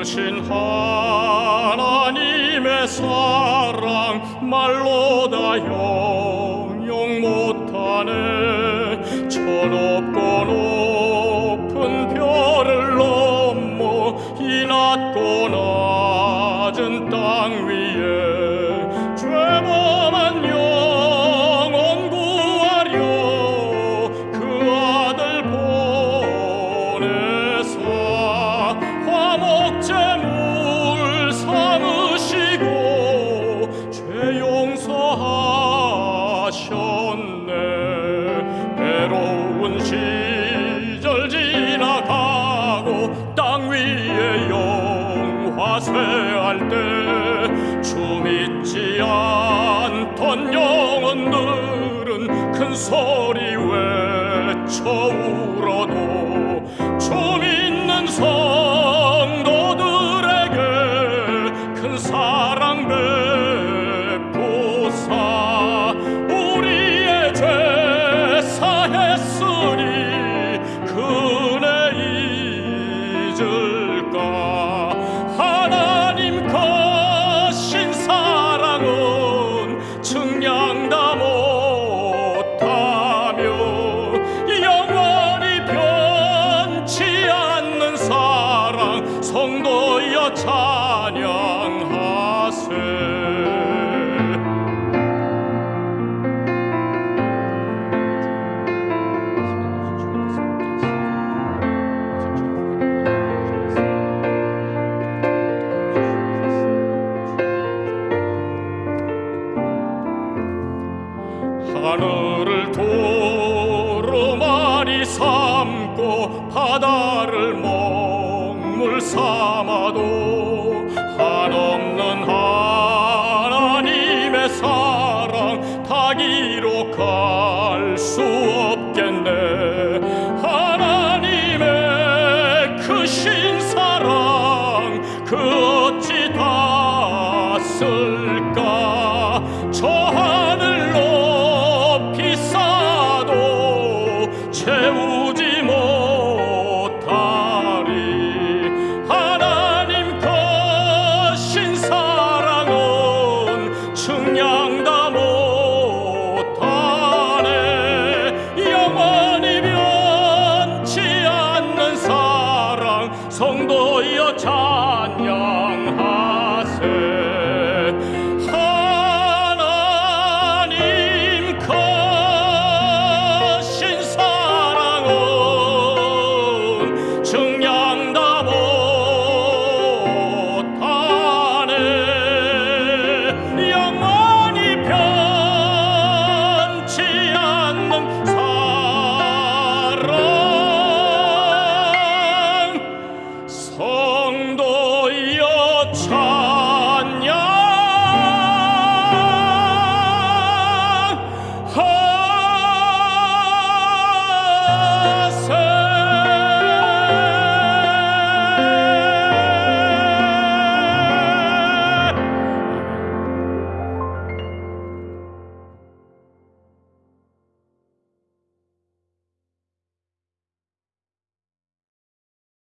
크신 하나님의 사랑 말로 다 영영 못하네. 천원 우리의 영화세할 때 주믿지 않던 영혼들은 큰 소리 외쳐 찬양하세 하늘을 도로 많이 삼고 바다를 멀 눈물 삼아도 한없는 하나님의 사랑 다 기록할 수 없겠네. 하나님의 크신 사랑 그 성도여 찬양.